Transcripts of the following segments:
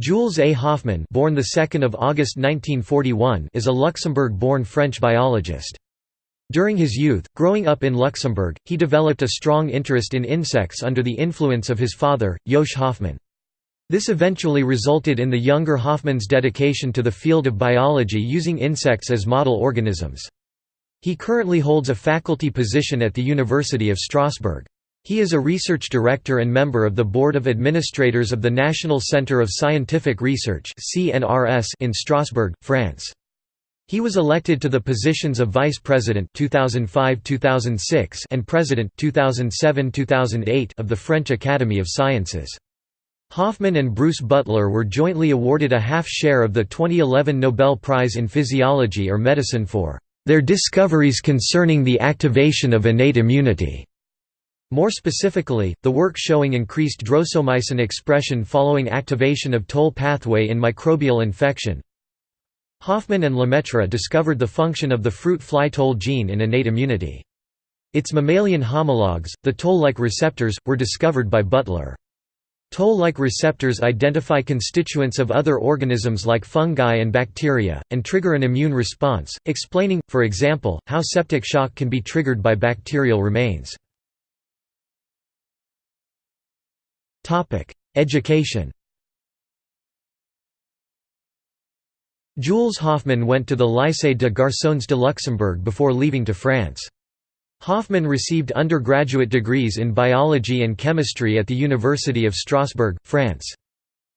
Jules A. Hoffman, born the 2nd of August 1941 is a Luxembourg-born French biologist. During his youth, growing up in Luxembourg, he developed a strong interest in insects under the influence of his father, Josh Hoffman. This eventually resulted in the younger Hoffman's dedication to the field of biology using insects as model organisms. He currently holds a faculty position at the University of Strasbourg. He is a research director and member of the Board of Administrators of the National Centre of Scientific Research in Strasbourg, France. He was elected to the positions of Vice President 2005-2006 and President 2007-2008 of the French Academy of Sciences. Hoffman and Bruce Beutler were jointly awarded a half share of the 2011 Nobel Prize in Physiology or Medicine for their discoveries concerning the activation of innate immunity. More specifically, the work showing increased drosomycin expression following activation of Toll pathway in microbial infection. Hoffman and Lemaitre discovered the function of the fruit fly toll gene in innate immunity. Its mammalian homologs, the toll-like receptors, were discovered by Beutler. Toll-like receptors identify constituents of other organisms like fungi and bacteria, and trigger an immune response, explaining, for example, how septic shock can be triggered by bacterial remains. Education Jules Hofmann went to the Lycée de Garçons de Luxembourg before leaving to France. Hofmann received undergraduate degrees in biology and chemistry at the University of Strasbourg, France.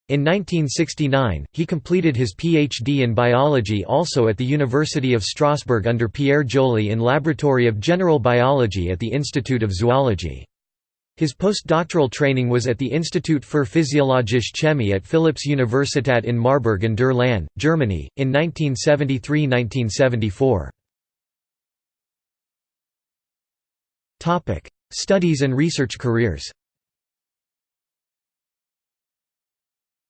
In 1969, he completed his PhD in biology also at the University of Strasbourg under Pierre Joly in Laboratory of General Biology at the Institute of Zoology. His postdoctoral training was at the Institut für Physiologische Chemie at Philipps Universität in Marburg an der Lahn, Germany, in 1973–1974. Studies and research careers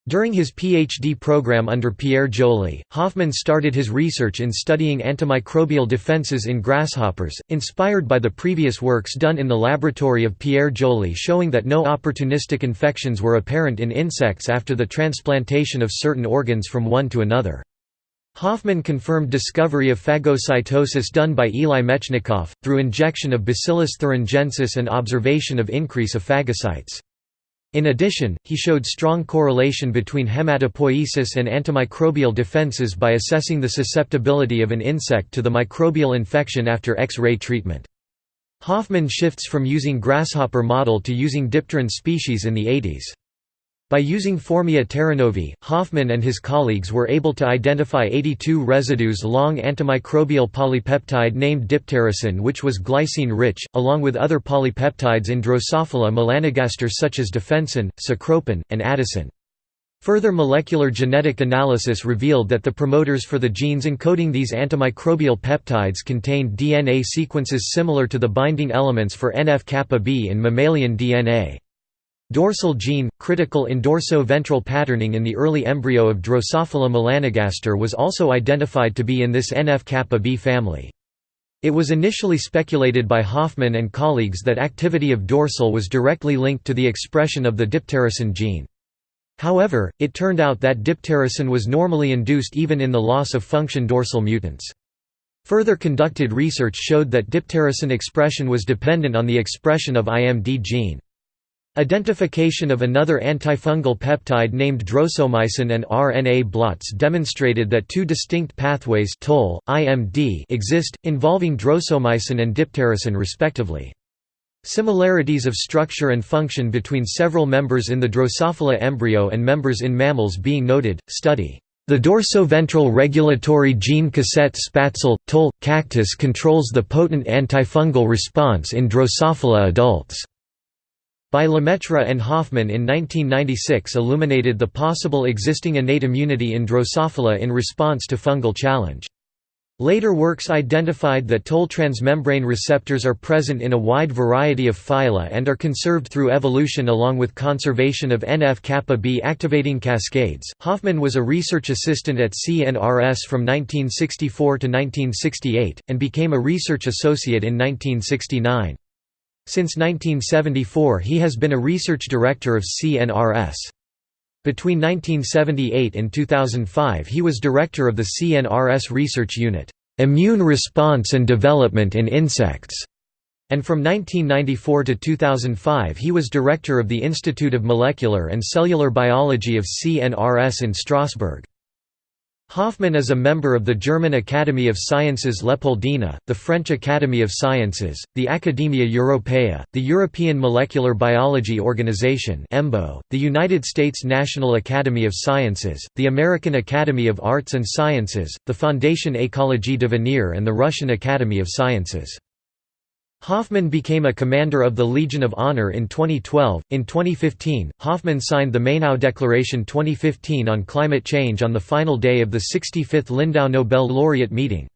During his PhD program under Pierre Joly, Hoffman started his research in studying antimicrobial defenses in grasshoppers, inspired by the previous works done in the laboratory of Pierre Joly showing that no opportunistic infections were apparent in insects after the transplantation of certain organs from one to another. Hoffman confirmed discovery of phagocytosis done by Eli Metchnikoff, through injection of Bacillus thuringiensis and observation of increase of phagocytes. In addition, he showed strong correlation between hematopoiesis and antimicrobial defenses by assessing the susceptibility of an insect to the microbial infection after X-ray treatment. Hoffman shifts from using grasshopper model to using dipteran species in the 80s. By using Phormia terranovae, Hoffman and his colleagues were able to identify 82 residues-long antimicrobial polypeptide named diptericin which was glycine-rich, along with other polypeptides in Drosophila melanogaster such as defensin, cecropin, and attacin. Further molecular genetic analysis revealed that the promoters for the genes encoding these antimicrobial peptides contained DNA sequences similar to the binding elements for NF-kappa B in mammalian DNA. Dorsal gene, critical in dorso-ventral patterning in the early embryo of Drosophila melanogaster was also identified to be in this NF-kappa B family. It was initially speculated by Hoffman and colleagues that activity of dorsal was directly linked to the expression of the diptericin gene. However, it turned out that diptericin was normally induced even in the loss-of-function dorsal mutants. Further conducted research showed that diptericin expression was dependent on the expression of IMD gene. Identification of another antifungal peptide named drosomycin and RNA blots demonstrated that two distinct pathways toll, IMD exist, involving drosomycin and diptericin respectively. Similarities of structure and function between several members in the Drosophila embryo and members in mammals being noted, study. The dorsoventral regulatory gene cassette spatzle, toll, cactus controls the potent antifungal response in Drosophila adults by Lemaitre and Hoffman in 1996 illuminated the possible existing innate immunity in Drosophila in response to fungal challenge. Later works identified that toll transmembrane receptors are present in a wide variety of phyla and are conserved through evolution along with conservation of NF-kappa B activating cascades. Hoffman was a research assistant at CNRS from 1964 to 1968, and became a research associate in 1969. Since 1974 he has been a research director of CNRS. Between 1978 and 2005 he was director of the CNRS Research Unit, "'Immune Response and Development in Insects' and from 1994 to 2005 he was director of the Institute of Molecular and Cellular Biology of CNRS in Strasbourg. Hoffmann is a member of the German Academy of Sciences Leopoldina, the French Academy of Sciences, the Academia Europaea, the European Molecular Biology Organization the United States National Academy of Sciences, the American Academy of Arts and Sciences, the Fondation Écologie d'Avenir and the Russian Academy of Sciences. Hoffmann became a commander of the Legion of Honor in 2012. In 2015, Hoffman signed the Mainau Declaration 2015 on climate change on the final day of the 65th Lindau Nobel laureate meeting.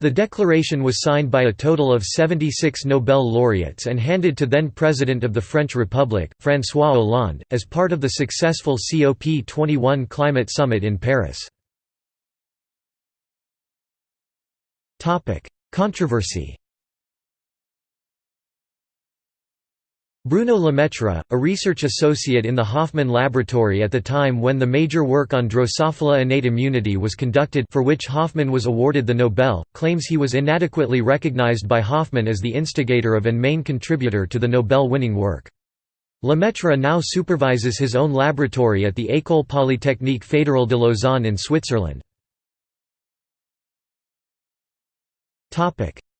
The declaration was signed by a total of 76 Nobel laureates and handed to then President of the French Republic, François Hollande, as part of the successful COP21 climate summit in Paris. Controversy Bruno Lemaitre, a research associate in the Hoffmann Laboratory at the time when the major work on Drosophila innate immunity was conducted for which Hoffmann was awarded the Nobel, claims he was inadequately recognized by Hoffmann as the instigator of and main contributor to the Nobel-winning work. Lemaitre now supervises his own laboratory at the École Polytechnique Fédérale de Lausanne in Switzerland.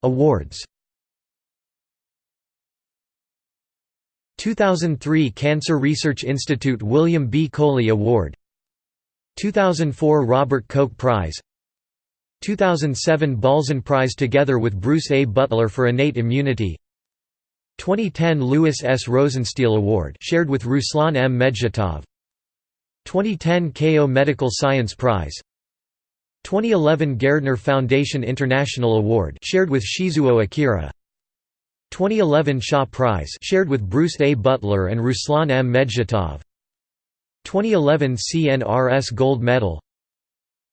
Awards 2003 Cancer Research Institute William B. Coley Award 2004 Robert Koch Prize 2007 Balzan Prize together with Bruce A. Beutler for innate immunity 2010 Louis S. Rosenstiel Award shared with Ruslan M. Medzhitov 2010 Keio Medical Science Prize 2011 Gairdner Foundation International Award shared with Shizuo Akira 2011 Shaw Prize shared with Bruce A. Beutler and Ruslan M. Medzhitov 2011 CNRS Gold Medal.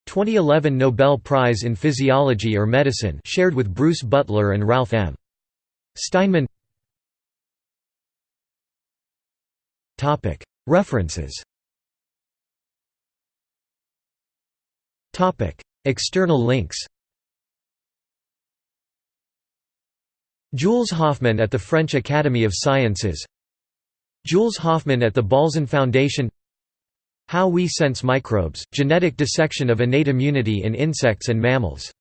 2011 Nobel Prize in Physiology or Medicine shared with Bruce Beutler and Ralph M. Steinman. References. External links Jules Hoffmann at the French Academy of Sciences. Jules Hoffmann at the Balzan Foundation. How we sense microbes, genetic dissection of innate immunity in insects and mammals